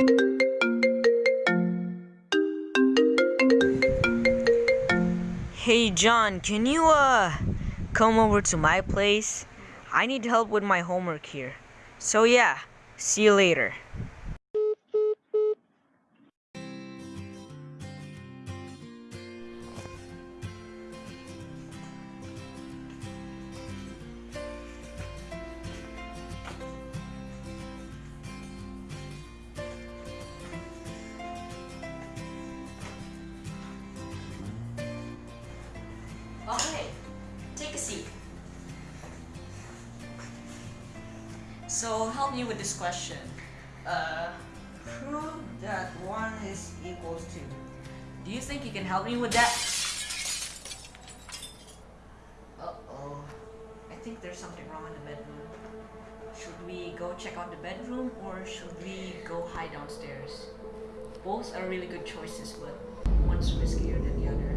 Hey John, can you uh come over to my place? I need help with my homework here. So yeah, see you later. So help me with this question. Uh, prove that one is equals to. Do you think you can help me with that? Uh oh. I think there's something wrong in the bedroom. Should we go check out the bedroom or should we go hide downstairs? Both are really good choices, but one's riskier than the other.